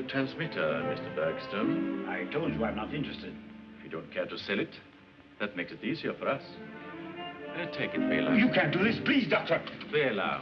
A transmitter, Mr. Bergstrom? I told you I'm not interested. If you don't care to sell it, that makes it easier for us. Uh, take it, Bela. You can't do this. Please, Doctor. Bela.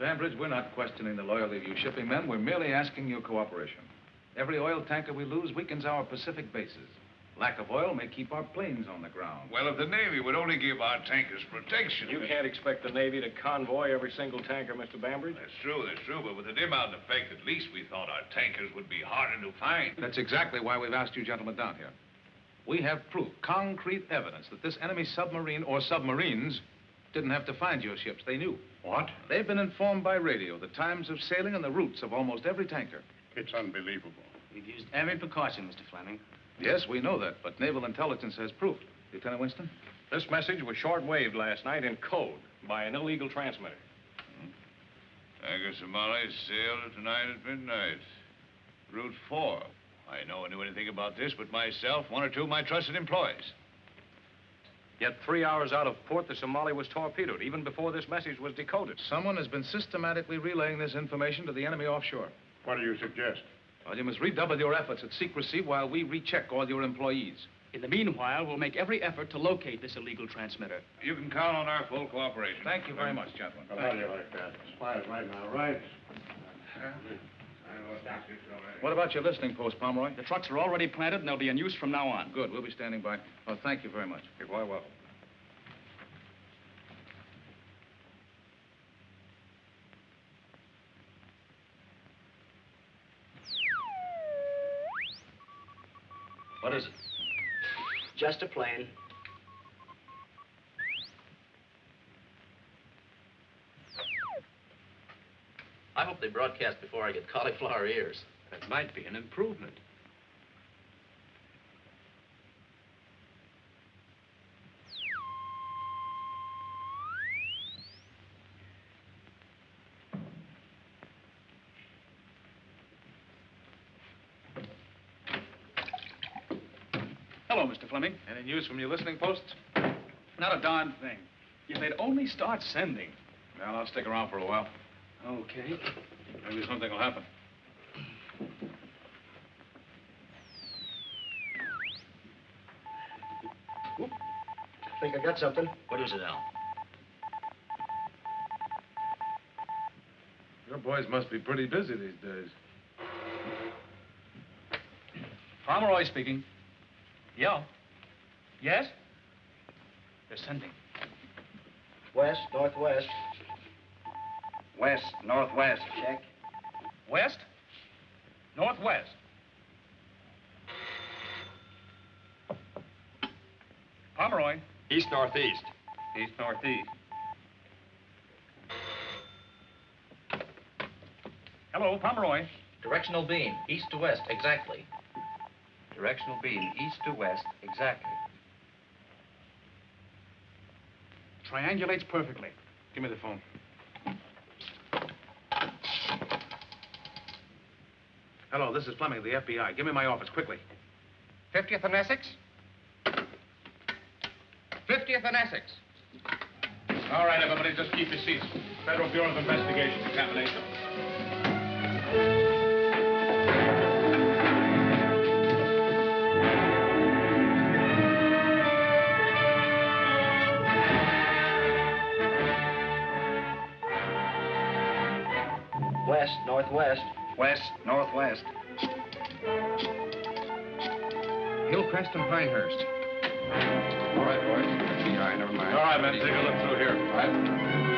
Mr. Bambridge, we're not questioning the loyalty of you shipping men. We're merely asking your cooperation. Every oil tanker we lose weakens our Pacific bases. Lack of oil may keep our planes on the ground. Well, if the Navy would only give our tankers protection. You can't expect the Navy to convoy every single tanker, Mr. Bambridge. That's true, that's true, but with the dim out effect, at least we thought our tankers would be harder to find. That's exactly why we've asked you gentlemen down here. We have proof, concrete evidence, that this enemy submarine or submarines didn't have to find your ships. They knew. What? They've been informed by radio the times of sailing and the routes of almost every tanker. It's unbelievable. We've used every precaution, Mr. Fleming. Yes, we know that, but naval intelligence has proof. Lieutenant Winston? This message was short-waved last night in code by an illegal transmitter. Hmm? Tanker Somali sailed tonight at midnight. Route 4. I know knew anything about this but myself, one or two of my trusted employees. Yet three hours out of port, the Somali was torpedoed, even before this message was decoded. Someone has been systematically relaying this information to the enemy offshore. What do you suggest? Well, you must redouble your efforts at secrecy while we recheck all your employees. In the meanwhile, we'll make every effort to locate this illegal transmitter. You can count on our full cooperation. Thank you very much, gentlemen. Well, how do you like that? Spies right now, right? What about your listening post, Pomeroy? The trucks are already planted, and they'll be in use from now on. Good. We'll be standing by. Oh, thank you very much. You're quite welcome. What is it? Just a plane. I hope they broadcast before I get cauliflower ears. That might be an improvement. Hello, Mr. Fleming. Any news from your listening posts? Not a darn thing. If they'd only start sending. Well, I'll stick around for a while. Okay. Maybe something will happen. i think I got something. What is it, Al? Your boys must be pretty busy these days. Pomeroy speaking. Yeah. Yes? They're sending. West, northwest. West, northwest. Check. West? Northwest? Pomeroy. East northeast. East northeast. Hello, Pomeroy. Directional beam, east to west, exactly. Directional beam, east to west, exactly. Triangulates perfectly. Give me the phone. Hello, this is Fleming of the FBI. Give me my office, quickly. 50th and Essex? 50th and Essex. All right, everybody, just keep your seats. Federal Bureau of Investigation, examination. West, northwest. West, northwest. Hillcrest and Pinehurst. All right, boys. FBI, never mind. All right, men, take a look through here. All right.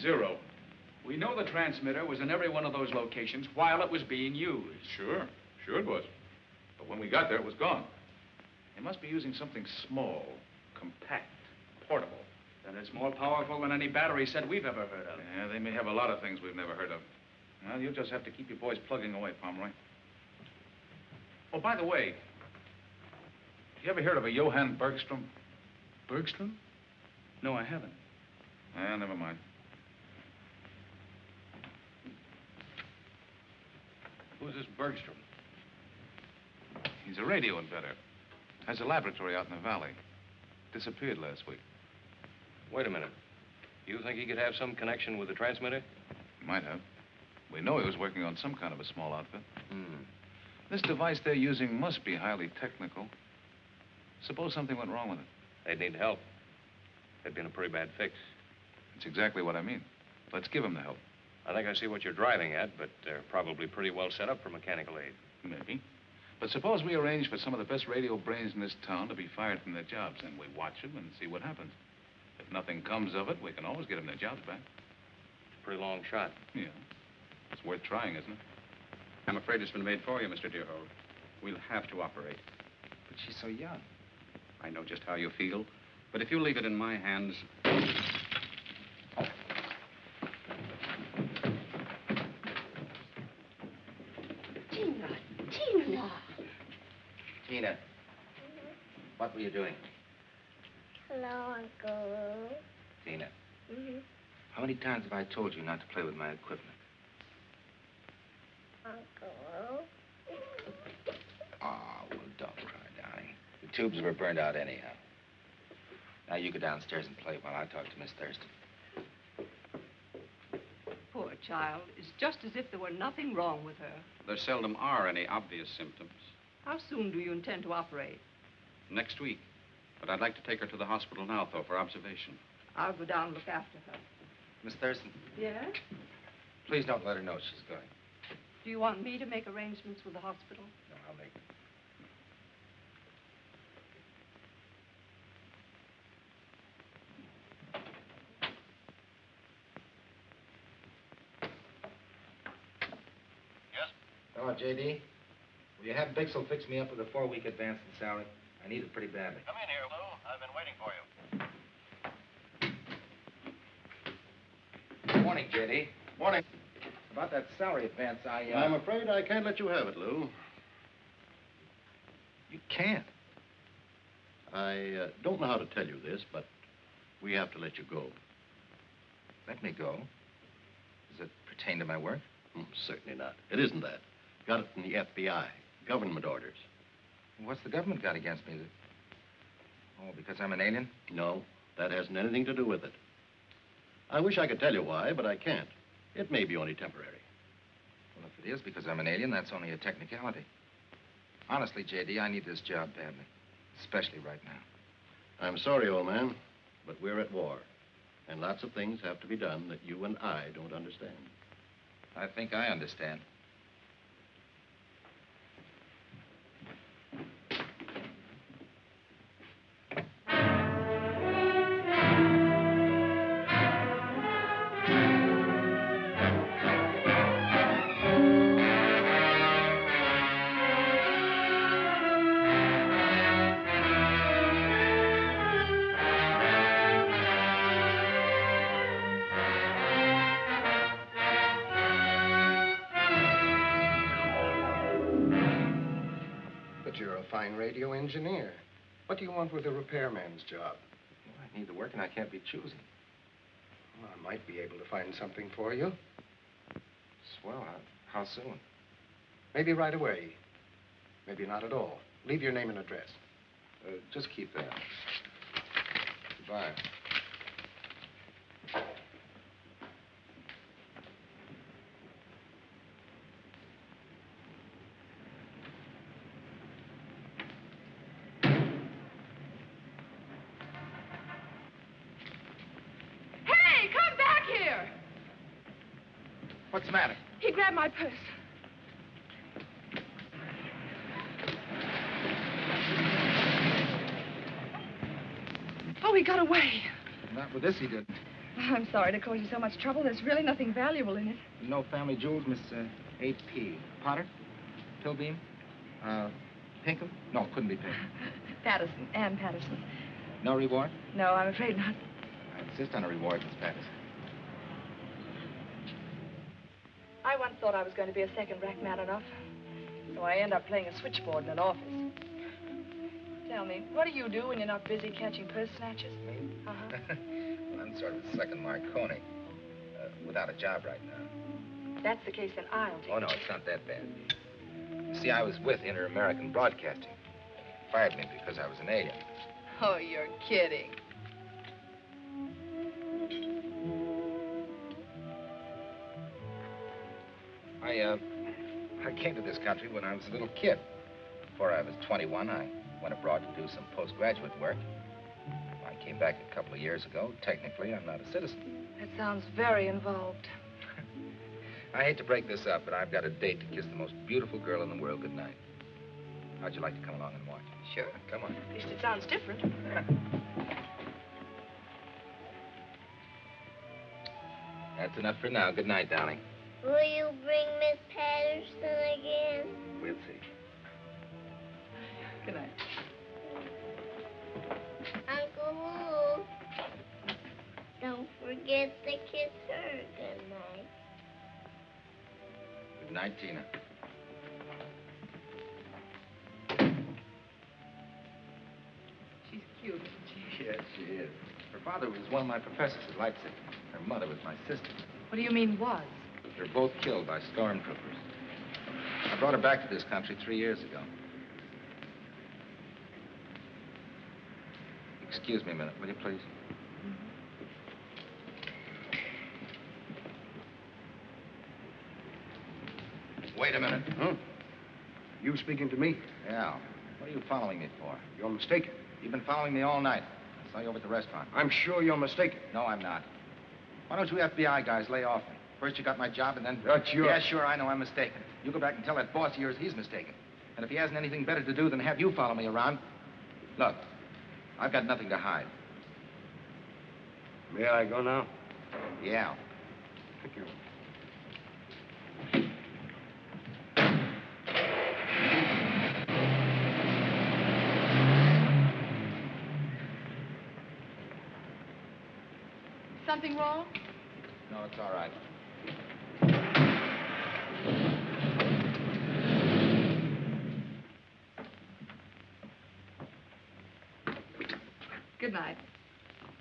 Zero. We know the transmitter was in every one of those locations while it was being used. Sure, sure it was. But when we got there, it was gone. They must be using something small, compact, portable. Then it's more powerful than any battery set we've ever heard of. Yeah, they may have a lot of things we've never heard of. Well, you'll just have to keep your boys plugging away, Pomeroy. Oh, by the way, you ever heard of a Johann Bergstrom? Bergstrom? No, I haven't. Ah, never mind. Who's this Bergstrom? He's a radio inventor. Has a laboratory out in the valley. Disappeared last week. Wait a minute. You think he could have some connection with the transmitter? Might have. We know he was working on some kind of a small outfit. Hmm. This device they're using must be highly technical. Suppose something went wrong with it. They'd need help. It'd been a pretty bad fix. That's exactly what I mean. Let's give him the help. I think I see what you're driving at, but they're probably pretty well set up for mechanical aid. Maybe. But suppose we arrange for some of the best radio brains in this town to be fired from their jobs, and we watch them and see what happens. If nothing comes of it, we can always get them their jobs back. It's a pretty long shot. Yeah. It's worth trying, isn't it? I'm afraid it's been made for you, Mr. Deerhold. We'll have to operate. But she's so young. I know just how you feel, but if you leave it in my hands... Tina, Tina. Tina, what were you doing? Hello, Uncle. Tina, Mm-hmm. how many times have I told you not to play with my equipment? Uncle. Oh, well, don't cry, darling. The tubes were burned out anyhow. Now you go downstairs and play while I talk to Miss Thurston. Poor child. It's just as if there were nothing wrong with her. There seldom are any obvious symptoms. How soon do you intend to operate? Next week. But I'd like to take her to the hospital now, though, for observation. I'll go down and look after her. Miss Thurston, Yes? please don't let her know she's going. Do you want me to make arrangements with the hospital? No, I'll make them. Hello, J.D. Will you have Bixel fix me up with a four-week advance in salary? I need it pretty badly. Come in here, Lou. I've been waiting for you. Good morning, J.D. Morning. About that salary advance, I, uh... I'm afraid I can't let you have it, Lou. You can't. I uh, don't know how to tell you this, but we have to let you go. let me go. Does it pertain to my work? Hmm, certainly not. It isn't that. Got it from the FBI. Government orders. What's the government got against me? Oh, because I'm an alien? No, that hasn't anything to do with it. I wish I could tell you why, but I can't. It may be only temporary. Well, if it is because I'm an alien, that's only a technicality. Honestly, J.D., I need this job badly. Especially right now. I'm sorry, old man, but we're at war. And lots of things have to be done that you and I don't understand. I think I understand. Radio engineer. What do you want with a repairman's job? Well, I need the work and I can't be choosy. Well, I might be able to find something for you. Swell. How, how soon? Maybe right away. Maybe not at all. Leave your name and address. Uh, just keep that. Goodbye. Hey, come back here! What's the matter? He grabbed my purse. Oh, he got away. Not with this, he didn't. I'm sorry to cause you so much trouble. There's really nothing valuable in it. No family jewels, Miss uh, 8P. Potter? Pilbeam? Uh, Pinkham? No, couldn't be Pinkham. Patterson, Ann Patterson. No reward? No, I'm afraid not. I insist on a reward, Miss Patterson. I once thought I was going to be a second-rank man enough. So I end up playing a switchboard in an office. Tell me, what do you do when you're not busy catching purse snatchers? Me? Uh-huh. well, I'm sort of second Marconi. Uh, without a job right now. That's the case, then I'll take Oh, no, it's not that bad. You see, I was with Inter-American Broadcasting. Fired me because I was an alien. Oh, you're kidding. Came to this country when I was a little kid. Before I was 21, I went abroad to do some postgraduate work. I came back a couple of years ago. Technically, I'm not a citizen. That sounds very involved. I hate to break this up, but I've got a date to kiss the most beautiful girl in the world goodnight. How'd you like to come along and watch? Sure. Come on. At least it sounds different. That's enough for now. Good night, darling. Will you bring Miss Patterson again? We'll see. Good night. Uncle Lou, don't forget to kiss her good night. Good night, Tina. She's cute, isn't she? Yes, she is. Her father was one of my professors at Leipzig. Her mother was my sister. What do you mean, was? They were both killed by stormtroopers. I brought her back to this country three years ago. Excuse me a minute, will you please? Wait a minute. Huh? You speaking to me? Yeah. What are you following me for? You're mistaken. You've been following me all night. I saw you over at the restaurant. I'm sure you're mistaken. No, I'm not. Why don't you FBI guys lay off me? First you got my job and then... That's your- Yeah, sure, I know I'm mistaken. You go back and tell that boss of yours he's mistaken. And if he hasn't anything better to do than have you follow me around... Look, I've got nothing to hide. May I go now? Yeah. Thank you. Something wrong? No, it's all right. Good night.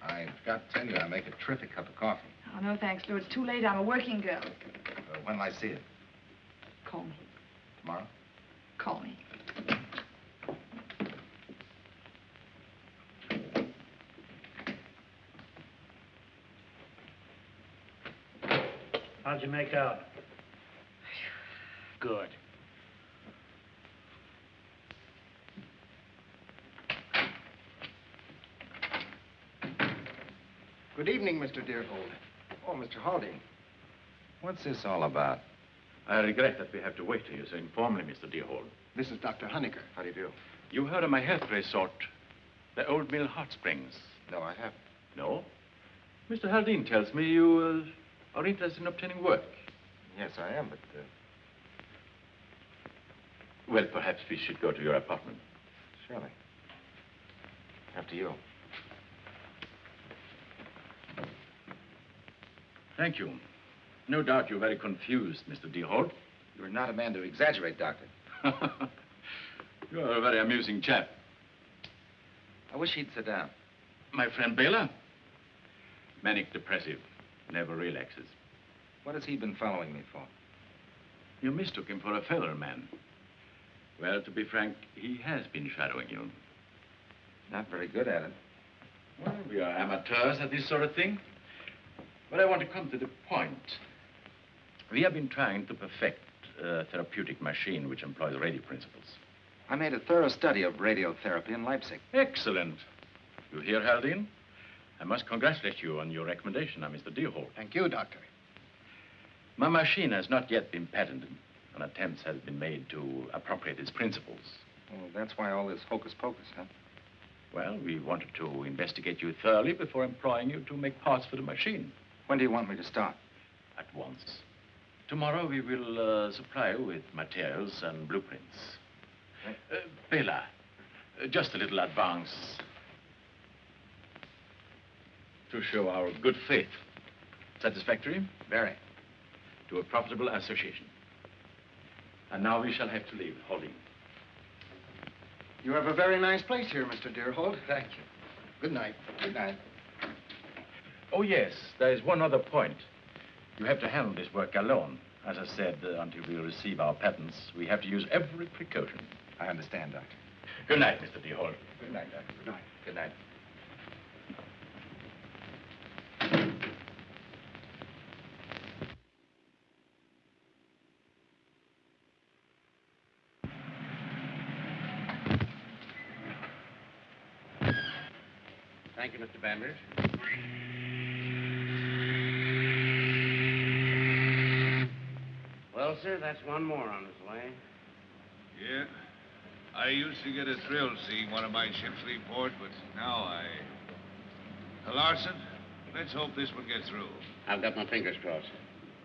I forgot to tell you, I make a terrific cup of coffee. Oh, no, thanks, Lou. It's too late. I'm a working girl. Uh, when will I see it? Call me. Tomorrow? Call me. How'd you make out? Good. Good evening, Mr. Deerhold. Oh, Mr. Haldane. What's this all about? I regret that we have to wait here so informally, Mr. Deerhold. This is Dr. Honecker. How do you do? You heard of my health resort, the Old Mill Hot Springs. No, I haven't. No? Mr. Haldane tells me you uh, are interested in obtaining work. Yes, I am, but uh, Well, perhaps we should go to your apartment. surely. After you. Thank you. No doubt you're very confused, Mr. Deerhold. You're not a man to exaggerate, Doctor. You're a very amusing chap. I wish he'd sit down. My friend Baylor? Manic depressive. Never relaxes. What has he been following me for? You mistook him for a feather man. Well, to be frank, he has been shadowing you. Not very good at it. Well, we are amateurs at this sort of thing. But I want to come to the point. We have been trying to perfect a therapeutic machine which employs radio principles. I made a thorough study of radiotherapy in Leipzig. Excellent. You hear, Haldane? I must congratulate you on your recommendation, uh, now, Mr. Deerhold. Thank you, Doctor. My machine has not yet been patented, and attempts have been made to appropriate its principles. Well, that's why all this hocus pocus, huh? Well, we wanted to investigate you thoroughly before employing you to make parts for the machine. When do you want me to start? At once. Tomorrow we will uh, supply you with materials and blueprints. Uh, Bela, uh, just a little advance to show our good faith. Satisfactory? Very. To a profitable association. And now we shall have to leave, Holding. You have a very nice place here, Mr. Deerhold. Thank you. Good night. Good night. Oh, yes, there is one other point. You have to handle this work alone. As I said, uh, until we receive our patents, we have to use every precaution. I understand, Doctor. Good night, Mr. Deerhold. Good night, Doctor. Good night. Good night. Thank you, Mr. Bambridge. Well, sir, that's one more on his way. Yeah. I used to get a thrill seeing one of my ships leave port, but now I... Larson, let's hope this one gets through. I've got my fingers crossed.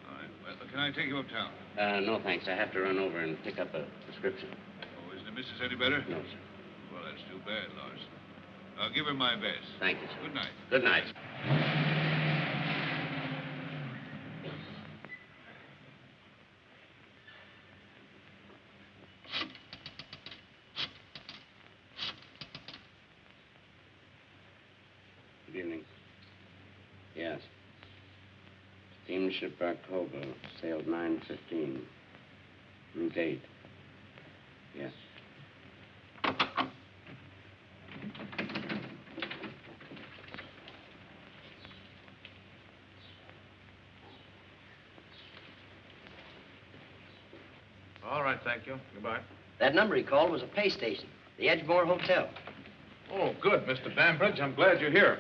All right. Well, can I take you uptown? Uh, no, thanks. I have to run over and pick up a prescription. Oh, isn't the missus any better? No, sir. Well, that's too bad, Larson. I'll give her my best. Thank you, sir. Good night. Good night. Good evening. Yes. Steamship Barcova uh, sailed 9.15. Route 8. Yes. All right, thank you. Goodbye. That number he called was a pay station, the Edgemore Hotel. Oh, good, Mr. Bambridge. I'm glad you're here.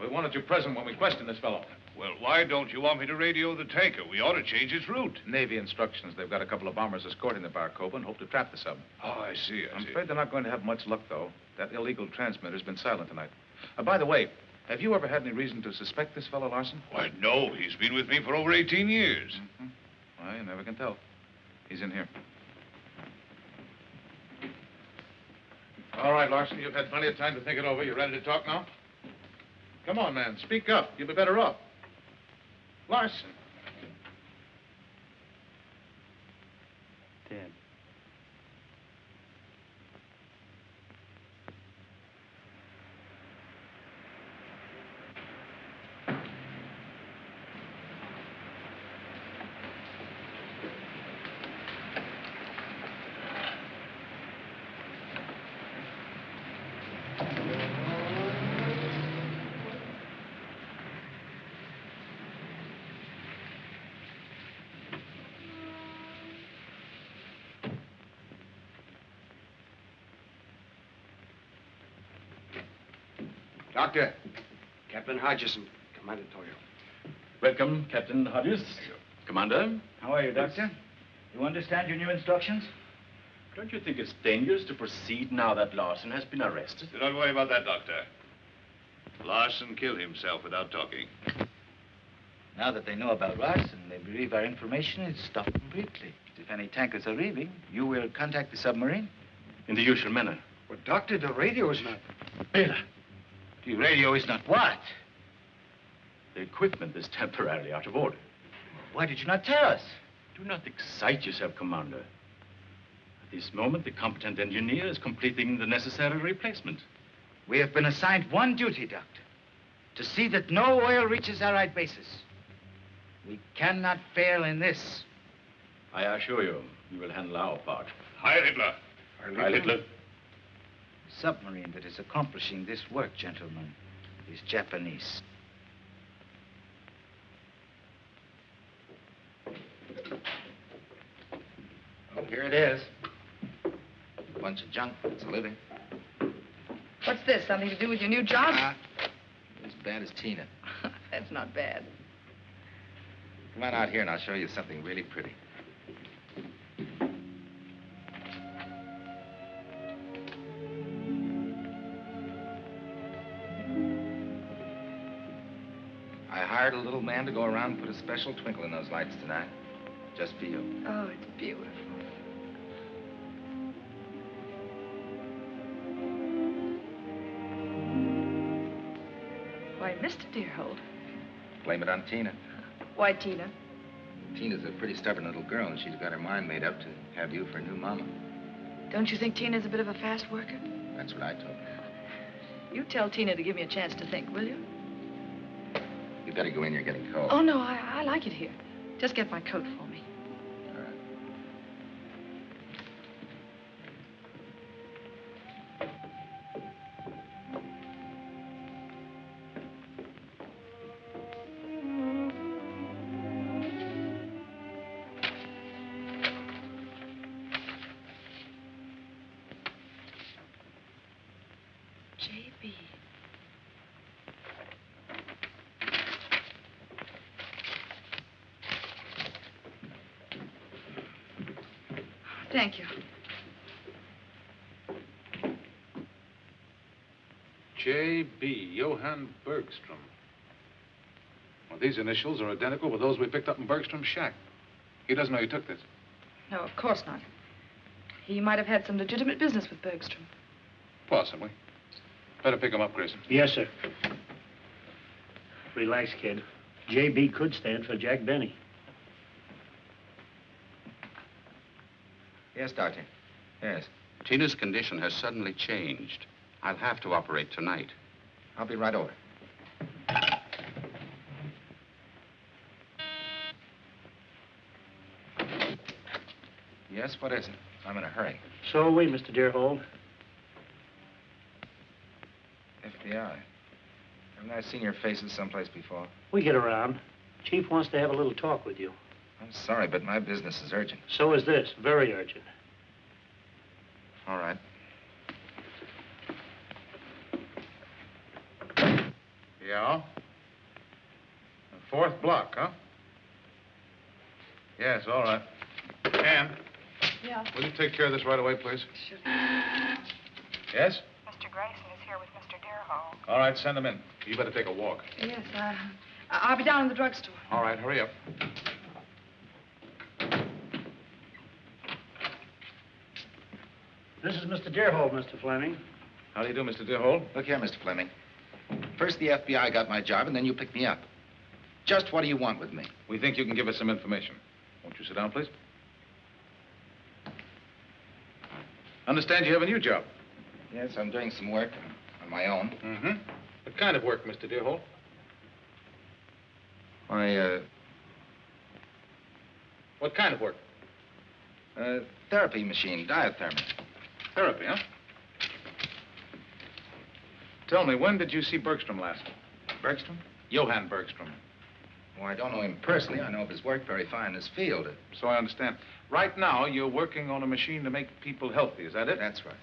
We wanted you present when we questioned this fellow. Well, why don't you want me to radio the tanker? We ought to change its route. Navy instructions. They've got a couple of bombers escorting the Barcova and hope to trap the sub. Oh, I see, I I'm see. afraid they're not going to have much luck, though. That illegal transmitter's been silent tonight. Uh, by the way, have you ever had any reason to suspect this fellow Larson? Why, no. He's been with me for over 18 years. Well, you never can tell. He's in here. All right, Larson, you've had plenty of time to think it over. You ready to talk now? Come on, man. Speak up. You'll be better off. Larson. Dead. Doctor, Captain Hodgson, Commander Toyo. Welcome, Captain Hodges. Commander. How are you, Doctor? You understand your new instructions? Don't you think it's dangerous to proceed now that Larson has been arrested? Do not worry about that, Doctor. Larson killed himself without talking. Now that they know about Larson, they believe our information is stopped completely. If any tankers are leaving, you will contact the submarine? In the usual manner. But, Doctor, the radio is not... Bela. The radio is not what? The equipment is temporarily out of order. Why did you not tell us? Do not excite yourself, Commander. At this moment, the competent engineer is completing the necessary replacement. We have been assigned one duty, Doctor. To see that no oil reaches Allied bases. We cannot fail in this. I assure you, we will handle our part. Heil Hitler. Heil Hitler. The submarine that is accomplishing this work, gentlemen, is Japanese. Here it is. A bunch of junk. It's a living. What's this? Something to do with your new job? Ah, as bad as Tina. That's not bad. Come on out here and I'll show you something really pretty. I hired a little man to go around and put a special twinkle in those lights tonight. Just for you. Oh, it's beautiful. Mr. Deerhold. Blame it on Tina. Why, Tina? Tina's a pretty stubborn little girl, and she's got her mind made up to have you for a new mama. Don't you think Tina's a bit of a fast worker? That's what I told her. You tell Tina to give me a chance to think, will you? You better go in. You're getting cold. Oh, no, I, I like it here. Just get my coat for me. Bergstrom. Well, these initials are identical with those we picked up in Bergstrom's shack. He doesn't know you took this. No, of course not. He might have had some legitimate business with Bergstrom. Possibly. Better pick him up, Grayson. Yes, sir. Relax, kid. J.B. could stand for Jack Benny. Yes, Doctor. Yes. Tina's condition has suddenly changed. I'll have to operate tonight. I'll be right over. Yes, what is it? I'm in a hurry. So are we, Mr. Deerhold. FBI. Haven't I seen your faces someplace before? We get around. Chief wants to have a little talk with you. I'm sorry, but my business is urgent. So is this. Very urgent. All right. Yeah? The fourth block, huh? Yes, all right. Ann, Yeah. will you take care of this right away, please? Sure. Yes? Mr. Grayson is here with Mr. Deerhold. All right, send him in. You better take a walk. Yes, uh, I'll be down in the drugstore. All right, hurry up. This is Mr. Deerhold, Mr. Fleming. How do you do, Mr. Deerhold? Look here, Mr. Fleming. First the FBI got my job, and then you picked me up. Just what do you want with me? We think you can give us some information. Won't you sit down, please? Understand you have a new job. Yes, I'm doing some work on my own. Mm-hmm. What kind of work, Mr. Deerhold? I, uh, What kind of work? uh, therapy machine, diathermy. Therapy, huh? Tell me, when did you see Bergstrom last? Bergstrom? Johann Bergstrom. Well, I don't know him personally. I know of his work very fine in his field. So I understand. Right now, you're working on a machine to make people healthy. Is that it? That's right.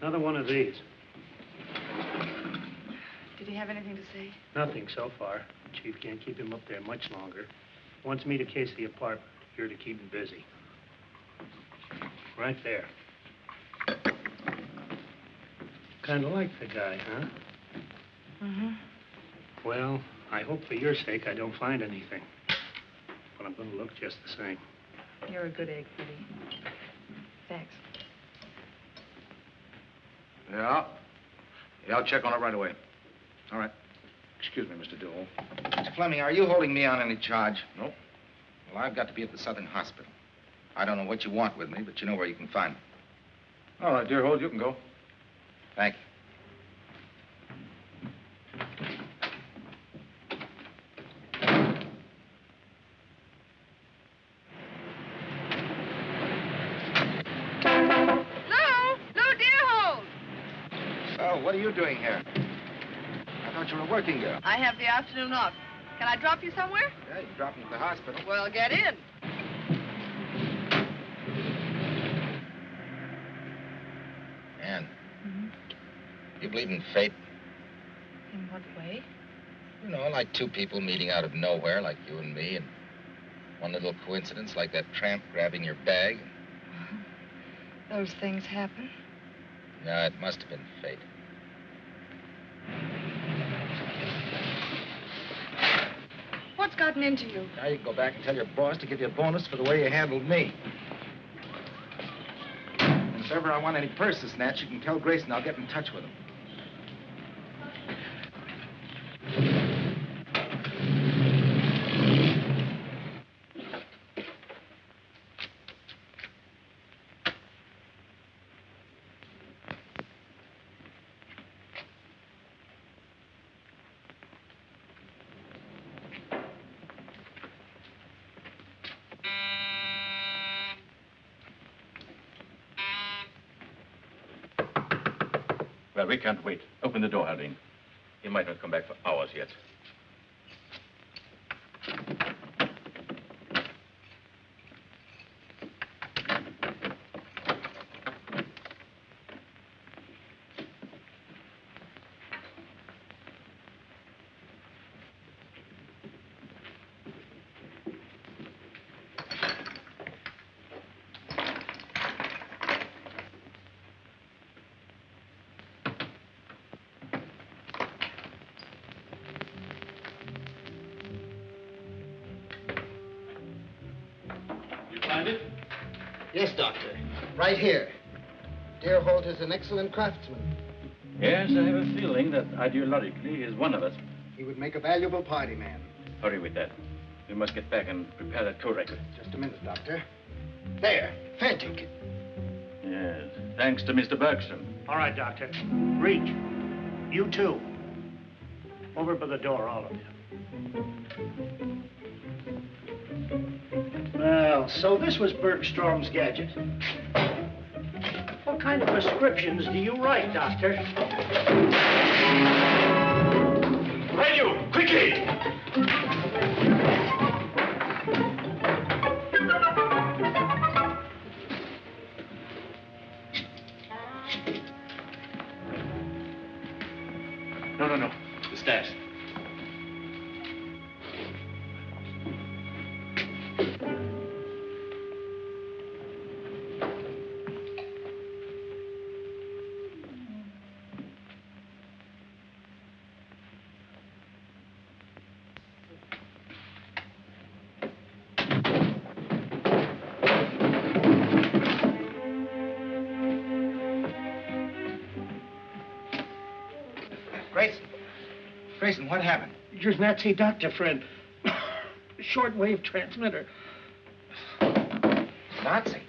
Another one of these. Did he have anything to say? Nothing so far. Chief can't keep him up there much longer. Wants me to case the apartment. You're to keep him busy. Right there. Kind of like the guy, huh? Mm-hmm. Well, I hope for your sake I don't find anything. But I'm going to look just the same. You're a good egg, Freddie. Thanks. Yeah. Yeah, I'll check on it right away. All right. Excuse me, Mr. Dewey. Mr. Fleming, are you holding me on any charge? Nope. Well, I've got to be at the Southern Hospital. I don't know what you want with me, but you know where you can find me. All right, Deerhold, you can go. Thank you. Lou! Lou Deerhold! So, what are you doing here? I thought you were a working girl. I have the afternoon off. Can I drop you somewhere? Yeah, you dropped me at the hospital. Well, get in. Ann, you believe in fate? In what way? You know, like two people meeting out of nowhere, like you and me, and one little coincidence, like that tramp grabbing your bag. Those things happen. No, it must have been fate. What's gotten into you? Now you can go back and tell your boss to give you a bonus for the way you handled me. And if ever I want any purses snatched, you can tell Grayson I'll get in touch with him. Well, we can't wait. Open the door, Haldane. He might not come back for hours yet. Right here. Deerhold is an excellent craftsman. Yes, I have a feeling that ideologically he is one of us. He would make a valuable party man. Hurry with that. We must get back and prepare that code record. Just a minute, Doctor. There. Fair ticket. Yes. Thanks to Mr. Bergstrom. All right, Doctor. Reach. You too. Over by the door, all of you. Well, so this was Bergstrom's gadget. What kind of prescriptions do you write, Doctor? Grayson, what happened? Your Nazi doctor friend. Shortwave transmitter. Nazi.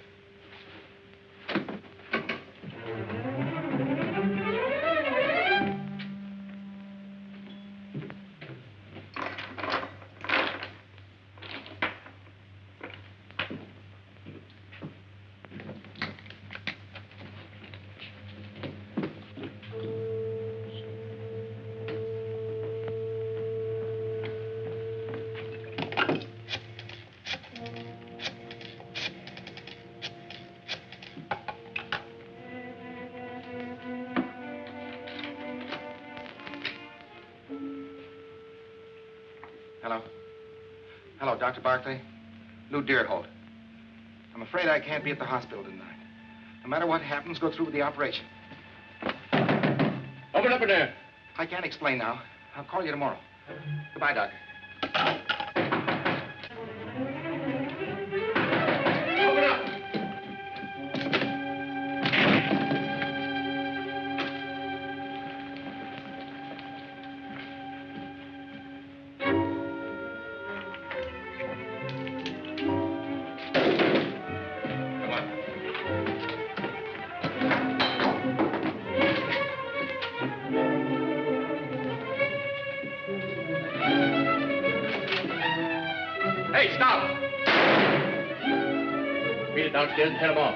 Lou Deerhold. I'm afraid I can't be at the hospital tonight. No matter what happens, go through with the operation. Open up in there. I can't explain now. I'll call you tomorrow. Goodbye, Doctor. Downstairs and head him off.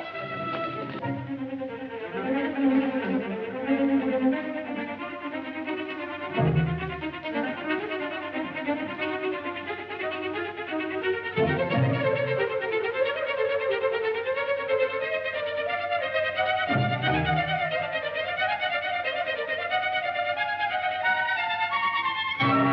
Are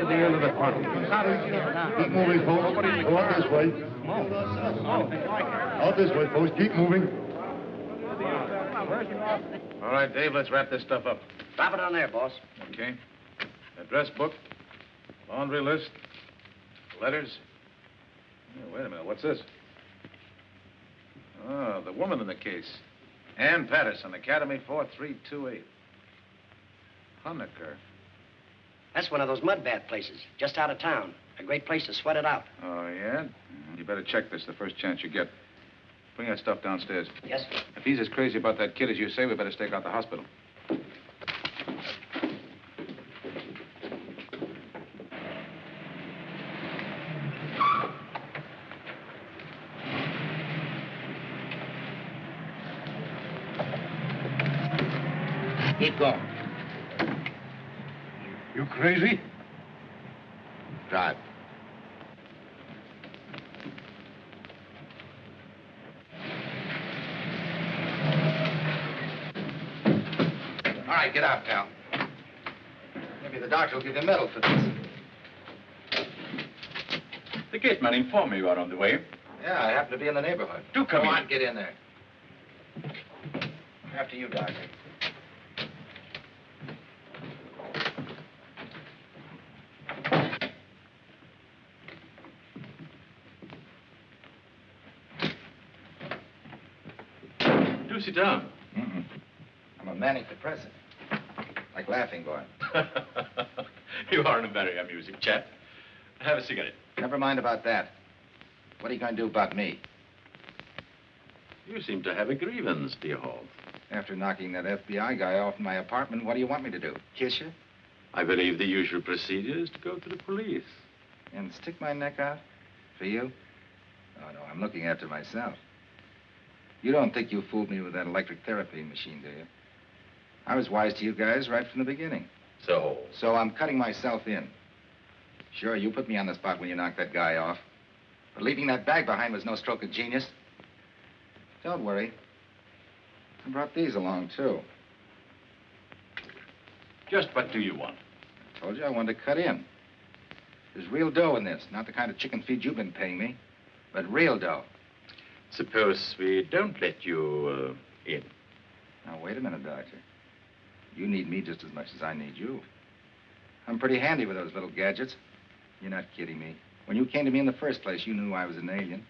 to the end of the tunnel. Keep moving, folks. Go out this way. Out this way, folks. Keep moving. All right, Dave, let's wrap this stuff up. Drop it on there, boss. Okay. Address book, laundry list, letters. Oh, wait a minute, what's this? Oh, the woman in the case. Ann Patterson, Academy 4328. Honecker. That's one of those mud bath places, just out of town. A great place to sweat it out. Oh, yeah? You better check this the first chance you get. Bring that stuff downstairs. Yes, sir. If he's as crazy about that kid as you say, we better stake out the hospital. Keep going crazy? Drive. All right, get out, pal. Maybe the doctor will give you a medal for this. The gate man informed me you are on the way. Yeah, I happen to be in the neighborhood. Do come Go in. on, get in there. After you, doctor. Do sit down. Mm-mm. I'm a manic depressive. Like Laughing Boy. you are a very amusing chap. Have a cigarette. Never mind about that. What are you going to do about me? You seem to have a grievance, dear Hall. After knocking that FBI guy off my apartment, what do you want me to do? Kiss you? I believe the usual procedure is to go to the police. And stick my neck out? For you? Oh, no, I'm looking after myself. You don't think you fooled me with that electric therapy machine, do you? I was wise to you guys right from the beginning. So? So I'm cutting myself in. Sure, you put me on the spot when you knocked that guy off. But leaving that bag behind was no stroke of genius. Don't worry. I brought these along, too. Just what do you want? I told you I wanted to cut in. There's real dough in this, not the kind of chicken feed you've been paying me, but real dough. Suppose we don't let you uh, in. Now, wait a minute, Doctor. You need me just as much as I need you. I'm pretty handy with those little gadgets. You're not kidding me. When you came to me in the first place, you knew I was an alien.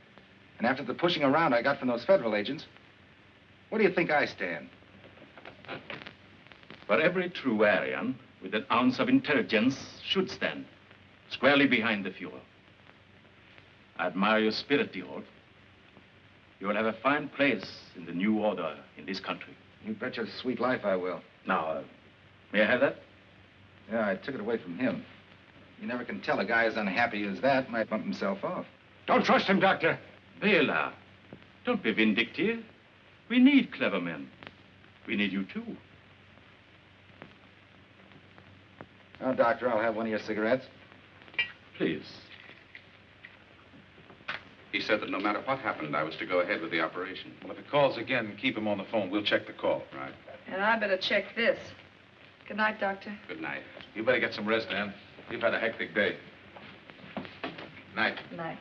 And after the pushing around I got from those federal agents, what do you think I stand? For every true Aryan with an ounce of intelligence should stand squarely behind the Fuhrer. I admire your spirit, Holt. You will have a fine place in the new order in this country. You bet your sweet life I will. Now, uh, may I have that? Yeah, I took it away from him. You never can tell a guy as unhappy as that might bump himself off. Don't trust him, Doctor. Bela, don't be vindictive. We need clever men. We need you, too. Now, Doctor, I'll have one of your cigarettes. Please. He said that no matter what happened, I was to go ahead with the operation. Well, if he calls again, keep him on the phone. We'll check the call. Right. And I better check this. Good night, Doctor. Good night. You better get some rest, Ann. You've had a hectic day. Good Night. Good night.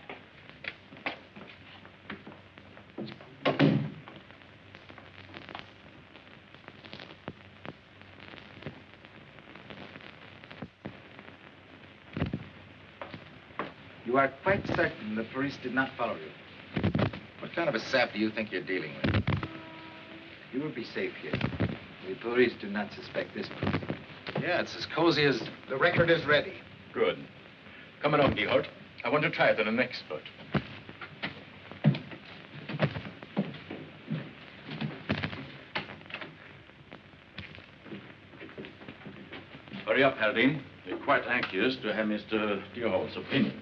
Are quite certain the police did not follow you? What kind of a sap do you think you're dealing with? You will be safe here. The police do not suspect this person. Yeah, it's as cozy as the record is ready. Good. Come along, Deerhold. I want to try it on an expert. Hurry up, Haldane. We're quite anxious to have Mr. Deerhold's opinion.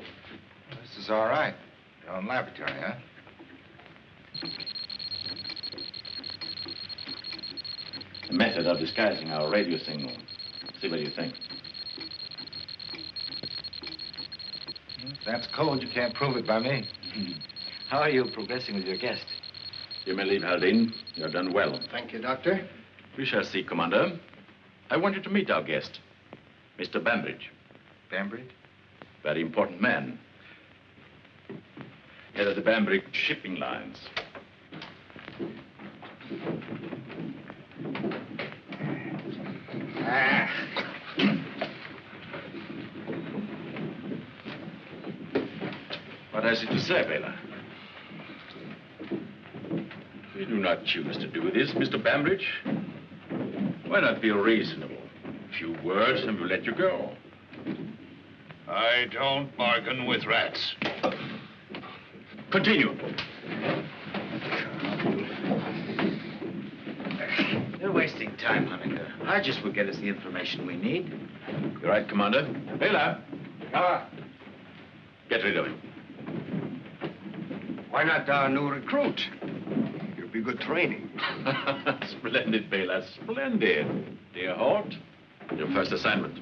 This is all right. Your own laboratory, huh? The method of disguising our radio signal. See what you think. If that's code, you can't prove it by me. How are you progressing with your guest? You may leave, Haldane. You have done well. Thank you, Doctor. We shall see, Commander. I want you to meet our guest, Mr. Bambridge. Bambridge? Very important man. Head of the Bambridge shipping lines. Ah. What has he to say, Bela? We do not choose to do this, Mr. Bambridge. Why not be reasonable? A few words and we'll let you go. I don't bargain with rats. Continue. You're wasting time, Hunniker. Hodges will get us the information we need. You're right, Commander. Bela. Ah. Get rid of him. Why not our new recruit? It'll be good training. Splendid, Bela. Splendid. Deerhold, your first assignment.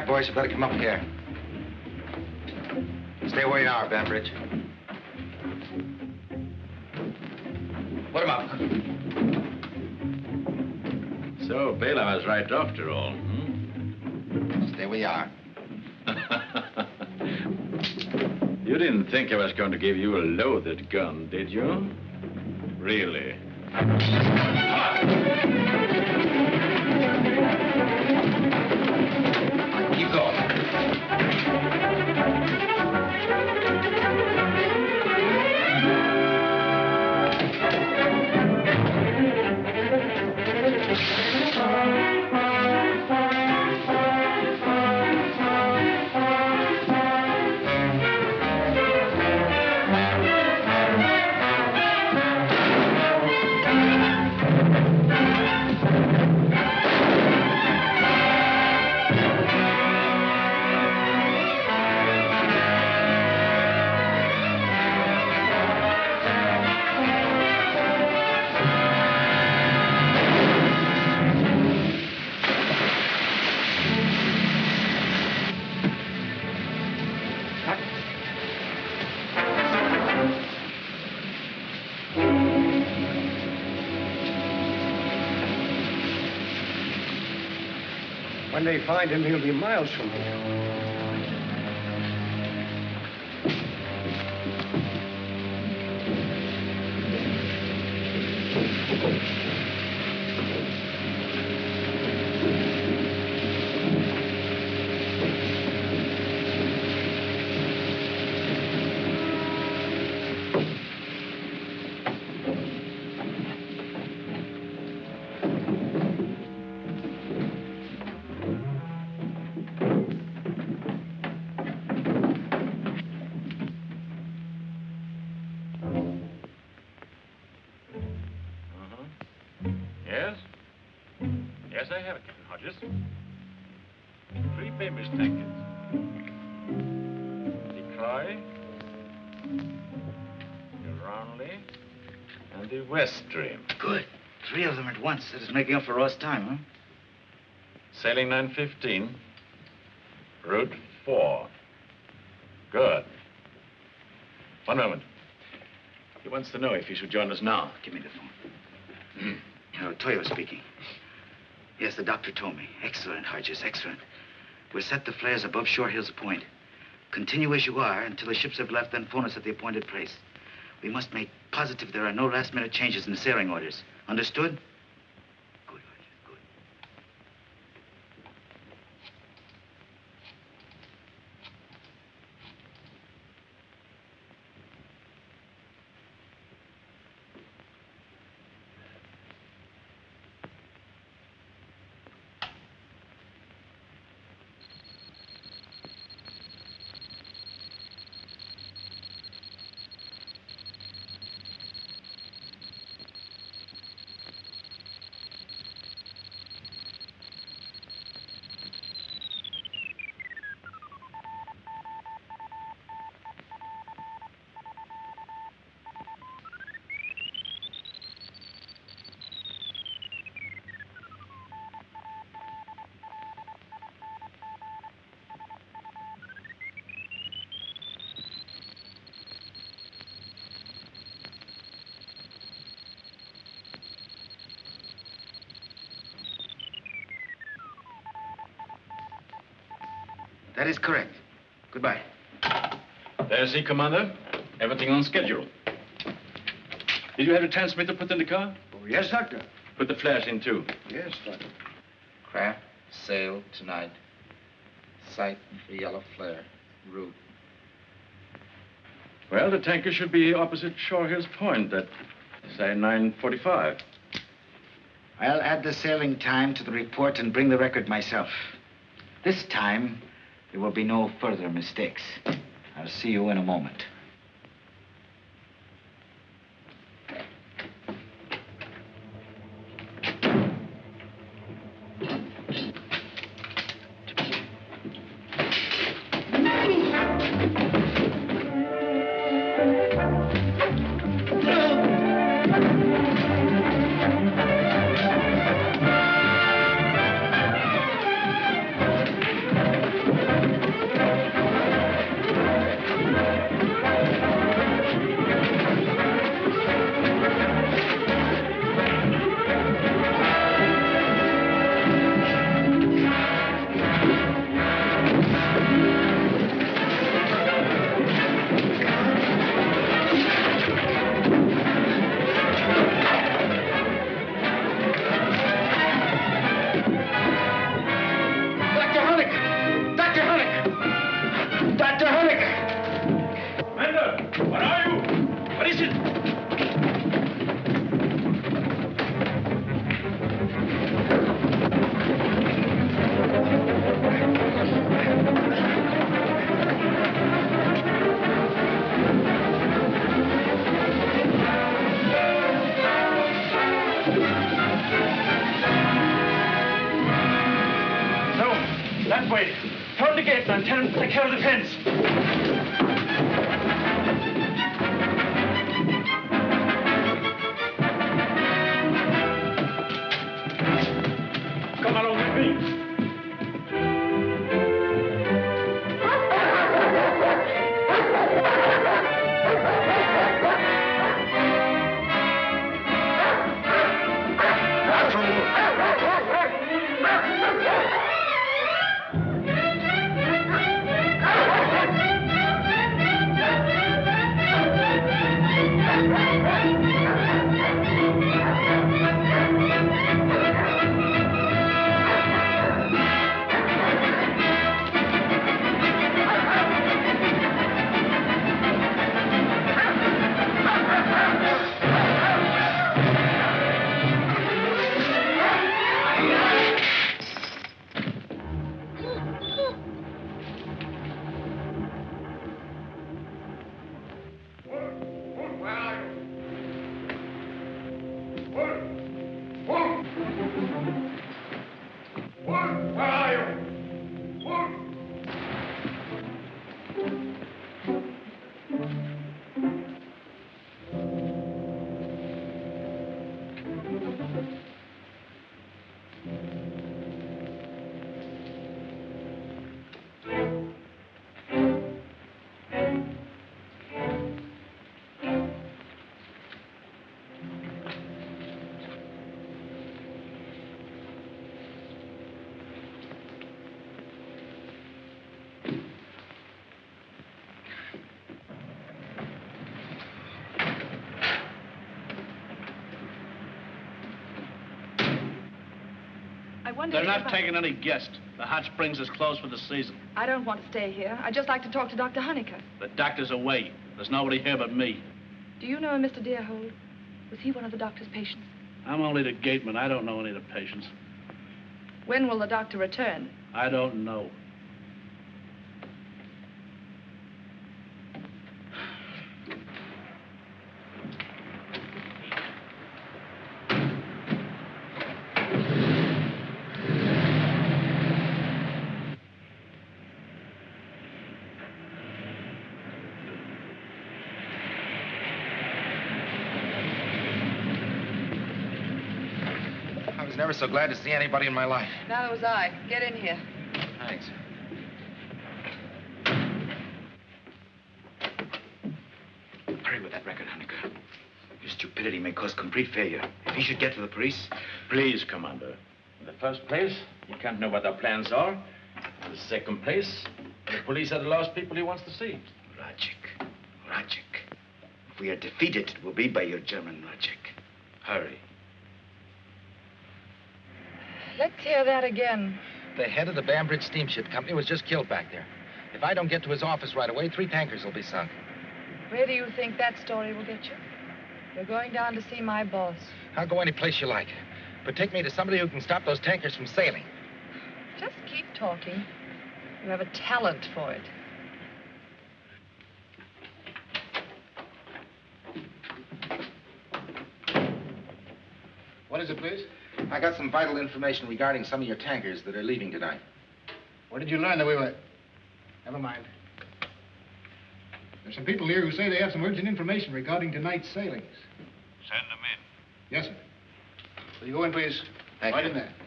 right, boys, you better come up here. Stay where you are, Bambridge. Put him up. So, Balaam was right after all, hmm? Stay where you are. you didn't think I was going to give you a loaded gun, did you? Really? They find him, he'll be miles from at once. That is making up for lost time, huh? Sailing 915. Route 4. Good. One moment. He wants to know if he should join us now. Give me the phone. Uh, Toyo speaking. Yes, the doctor told me. Excellent, Hodges, excellent. We'll set the flares above Shore Hills Point. Continue as you are until the ships have left, then phone us at the appointed place. We must make positive there are no last-minute changes in the sailing orders. Understood? That is correct. Goodbye. There's he, Commander. Everything on schedule. Did you have the transmitter put in the car? Oh, yes, Doctor. Put the flash in, too. Yes, Doctor. Craft, sail tonight. Sight for yellow flare. Route. Well, the tanker should be opposite Shore Hills Point at, say, 9.45. I'll add the sailing time to the report and bring the record myself. This time, there will be no further mistakes. I'll see you in a moment. Man. Tell wonder They're not I- taking any guests. The hot springs is closed for the season. I don't want to stay here. I'd just like to talk to Dr. Honeycutt. The doctor's away. There's nobody here but me. Do you know Mr. Deerhold? Was he one of the doctor's patients? I'm only the gateman. I don't know any of the patients. When will the doctor return? I don't know. I was never so glad to see anybody in my life. Neither was I. Get in here. Thanks. Hurry with that record, Honecker. Your stupidity may cause complete failure. If he should get to the police... Please, Commander. In the first place, he can't know what our plans are. In the second place, the police are the last people he wants to see. Logic. Logic. If we are defeated, it will be by your German logic. Hurry. Let's hear that again. The head of the Bambridge Steamship Company was just killed back there. If I don't get to his office right away, three tankers will be sunk. Where do you think that story will get you? You're going down to see my boss. I'll go any place you like. But take me to somebody who can stop those tankers from sailing. Just keep talking. You have a talent for it. What is it, please? I got some vital information regarding some of your tankers that are leaving tonight. Where did you learn that we were... Never mind. There's some people here who say they have some urgent information regarding tonight's sailings. Send them in. Yes, sir. Will you go in, please? Thank right you. in there.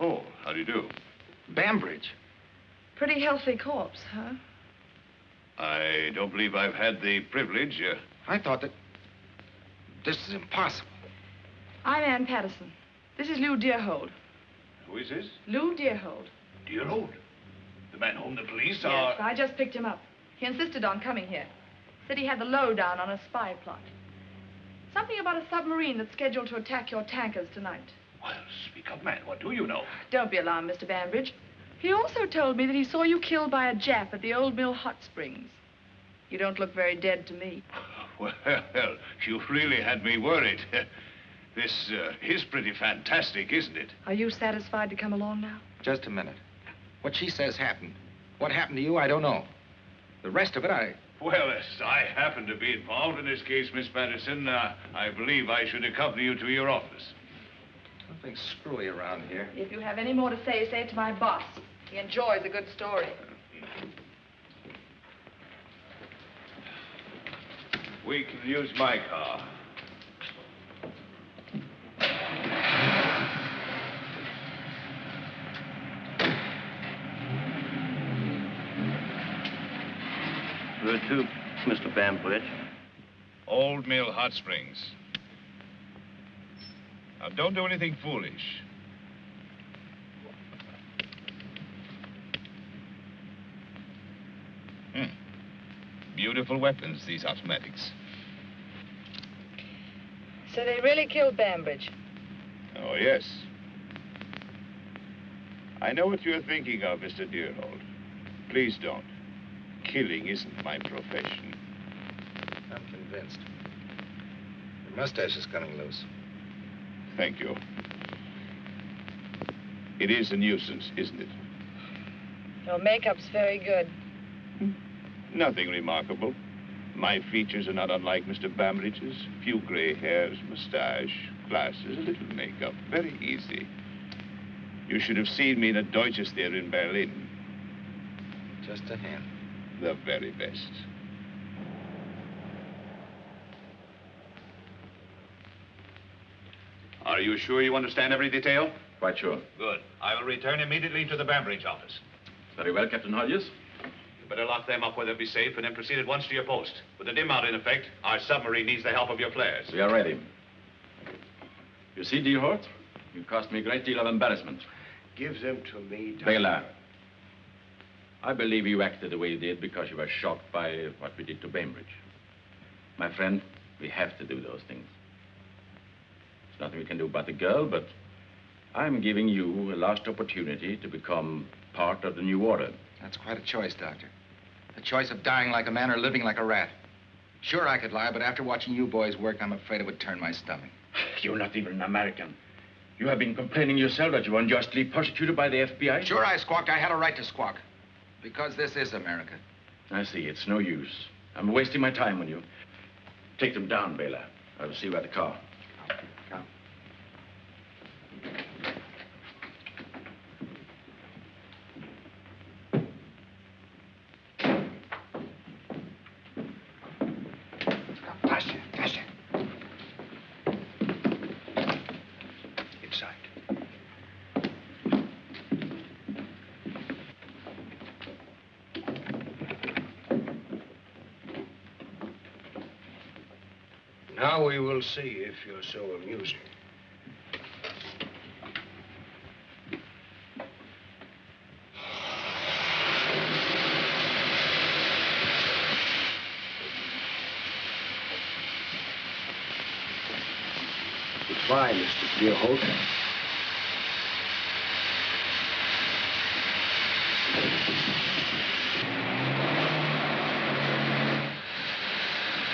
Oh, how do you do? Bambridge. Pretty healthy corpse, huh? I don't believe I've had the privilege. Uh, I thought that... This is impossible. I'm Ann Patterson. This is Lou Deerhold. who is this? Lou Deerhold. Dear old. The man whom the police Yes, are... I just picked him up. He insisted on coming here. Said he had the lowdown on a spy plot. Something about a submarine that's scheduled to attack your tankers tonight. Well, speak up, man. What do you know? Don't be alarmed, Mr. Bambridge. He also told me that he saw you killed by a Jap at the Old Mill Hot Springs. You don't look very dead to me. Well, you've really had me worried. This uh, is pretty fantastic, isn't it? Are you satisfied to come along now? Just a minute. What she says happened. What happened to you, I don't know. The rest of it, I... Well, as I happen to be involved in this case, Miss Patterson, uh, I believe I should accompany you to your office. Something screwy around here. If you have any more to say, say it to my boss. He enjoys a good story. We can use my car. Where to, Mr. Bambridge? Old Mill Hot Springs. Now, don't do anything foolish. Beautiful weapons, these automatics. So they really killed Bambridge. Oh, yes. I know what you're thinking of, Mr. Deerhold. Please don't. Killing isn't my profession. I'm convinced. Your mustache is coming loose. Thank you. It is a nuisance, isn't it? Your makeup's very good. Nothing remarkable. My features are not unlike Mr. Bambridge's. Few gray hairs, mustache, glasses, a little makeup. Very easy. You should have seen me in a Deutsches there in Berlin. Just a hand. The very best. Are you sure you understand every detail? Quite sure. Good. I will return immediately to the Bambridge office. Very well, Captain Hodges. You better lock them up where they'll be safe and then proceed at once to your post. With the dim out in effect, our submarine needs the help of your flares. We are ready. You see, Deerhold, you cost me a great deal of embarrassment. Give them to me, Doctor. Bela, I believe you acted the way you did because you were shocked by what we did to Bambridge. My friend, we have to do those things. There's nothing we can do about the girl, but I'm giving you a last opportunity to become part of the new order. That's quite a choice, Doctor. The choice of dying like a man or living like a rat. Sure, I could lie, but after watching you boys work, I'm afraid it would turn my stomach. You're not even an American. You have been complaining yourself that you were unjustly persecuted by the FBI. Sure, I squawked. I had a right to squawk. Because this is America. I see. It's no use. I'm wasting my time on you. Take them down, Bela. I will see you at the car. Come. Faster, faster. Inside. Now we will see if you're so amusing. Goodbye, Mr. Deerhold.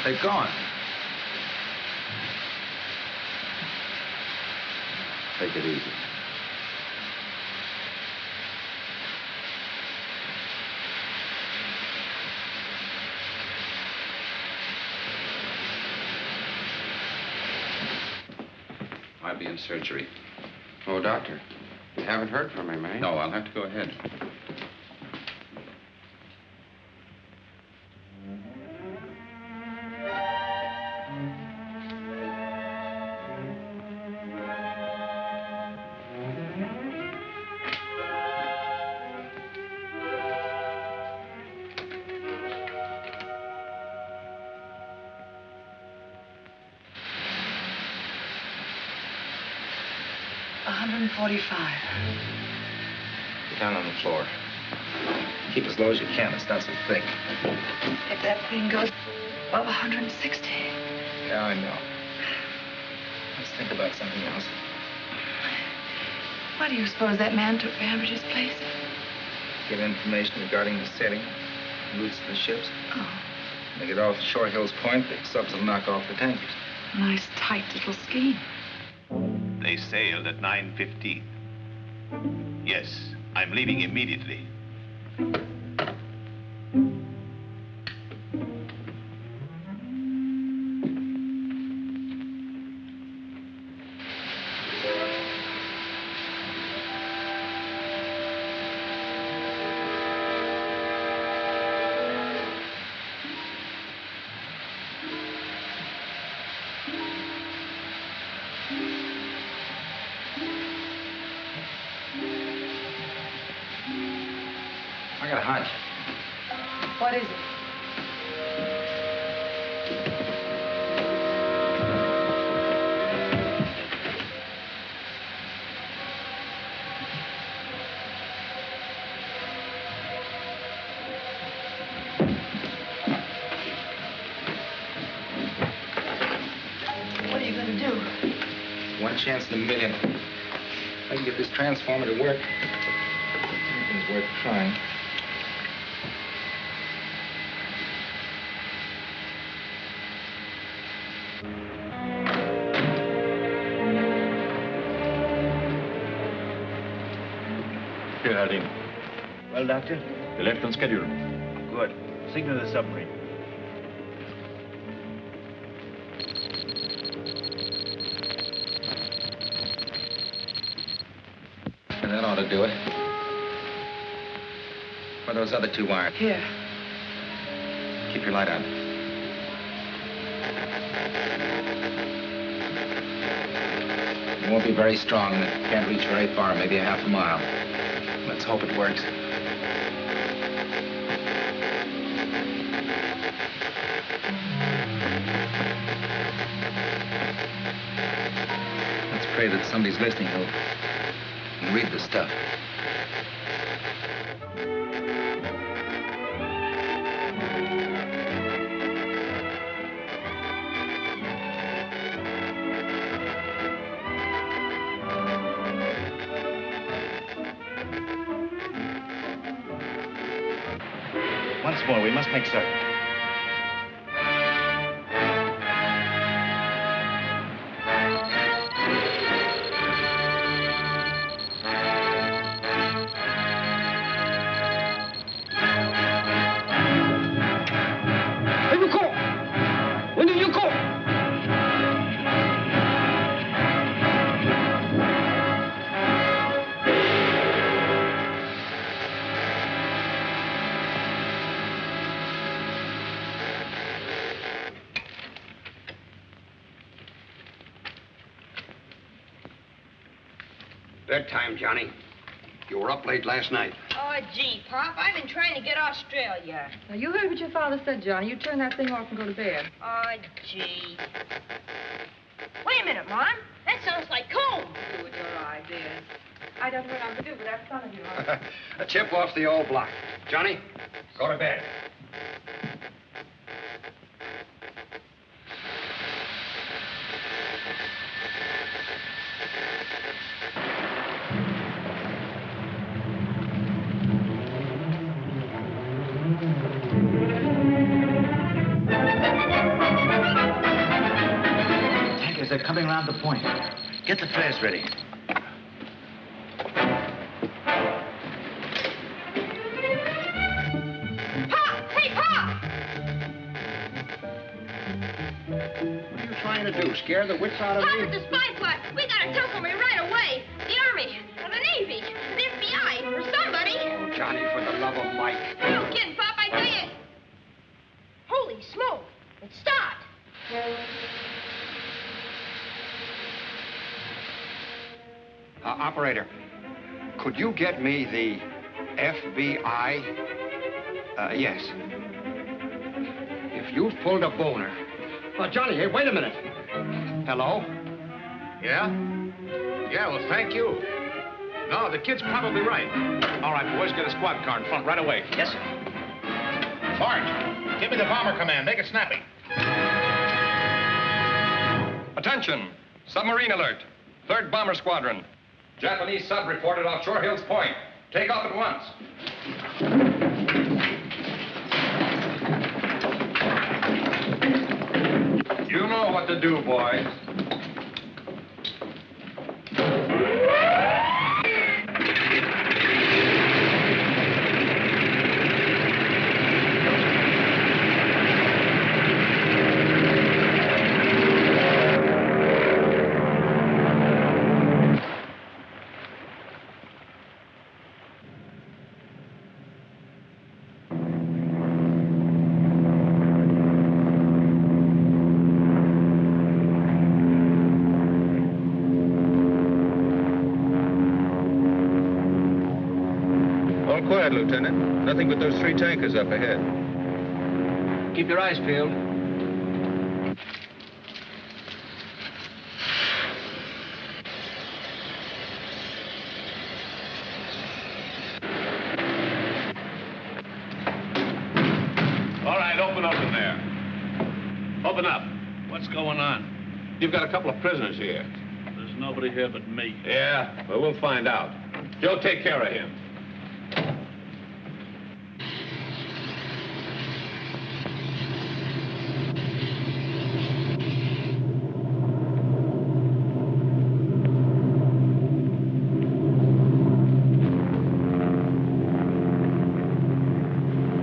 They're gone. Take it easy. I'll be in surgery. Oh, doctor, you haven't heard from him, eh? No, I'll have to go ahead. 145. Get down on the floor. Keep as low as you can. It's not so thick. If that thing goes above 160. Yeah, I know. Let's think about something else. Why do you suppose that man took Bambridge's place? Get information regarding the setting, routes of the ships. Oh, They get off Shore Hills Point, the subs will knock off the tankers. nice, tight little scheme. Sailed at 9.15. Yes, I'm leaving immediately. Got a hunch. What is it? What are you gonna do? One chance in a million. If I can get this transformer to work, anything's worth trying. Well, Doctor? You left on schedule. Good. Signal the submarine. And that ought to do it. Where are those other two wires? Here. Keep your light on. It won't be very strong and it can't reach very far, maybe a half a mile. Let's hope it works. Somebody's listening and read the stuff. Once more, we must make certain. Late last night. Oh, gee, Pop, I've been trying to get Australia. Now, you heard what your father said, Johnny. You turn that thing off and go to bed. Oh, gee. Wait a minute, Mom. That sounds like comb. Do with your ideas. I don't know what I'm to do with that son of yours. A chip off the old block. Johnny, go to bed. Get the flares ready. Pop! Hey, Pop! What are you trying to do? Scare the wits out of Pop, me? it's a spy plot. We gotta tackle me could you get me the FBI? Uh, yes. If you've pulled a boner. Oh, Johnny, hey, wait a minute. Hello? Yeah? Yeah, well, thank you. No, the kid's probably right. All right, boys, get a squad car in front right away. Yes, sir. Sarge, give me the bomber command. Make it snappy. Attention! Submarine alert. Third Bomber Squadron. Japanese sub reported off Shore Hills Point. Take off at once. You know what to do, boys. Nothing but those three tankers up ahead. Keep your eyes peeled. All right, open up in there. Open up. What's going on? You've got a couple of prisoners here. There's nobody here but me. Yeah, well, we'll find out. Joe, take care of him.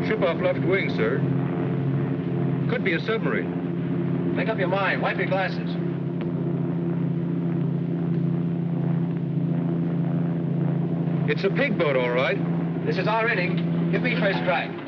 Ship off left wing, sir. Could be a submarine. Make up your mind. Wipe your glasses. It's a pig boat, all right. This is our inning. Give me first strike.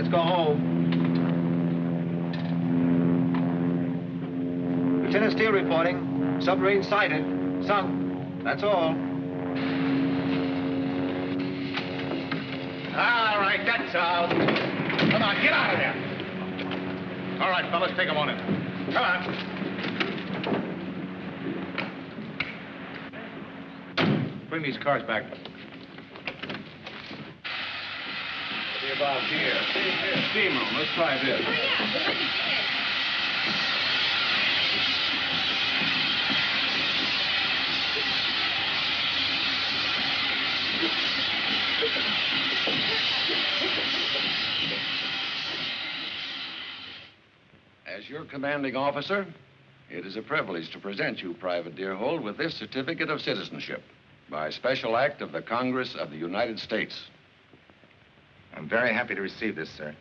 Let's go home. Lieutenant Steele reporting. Submarine sighted. Sunk. That's all. All right, that's out. Come on, get out of there. All right, fellas, take them on in. Come on. Bring these cars back. Be about here. Steam room. Let's try this. As your commanding officer, it is a privilege to present you, Private Deerhold, with this certificate of citizenship by special act of the Congress of the United States. I'm very happy to receive this, sir.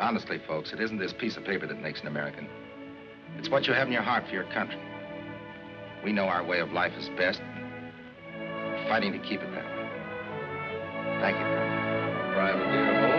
Honestly, folks, it isn't this piece of paper that makes an American. It's what you have in your heart for your country. We know our way of life is best. We're fighting to keep it that way. Thank you, Private. Deerhold,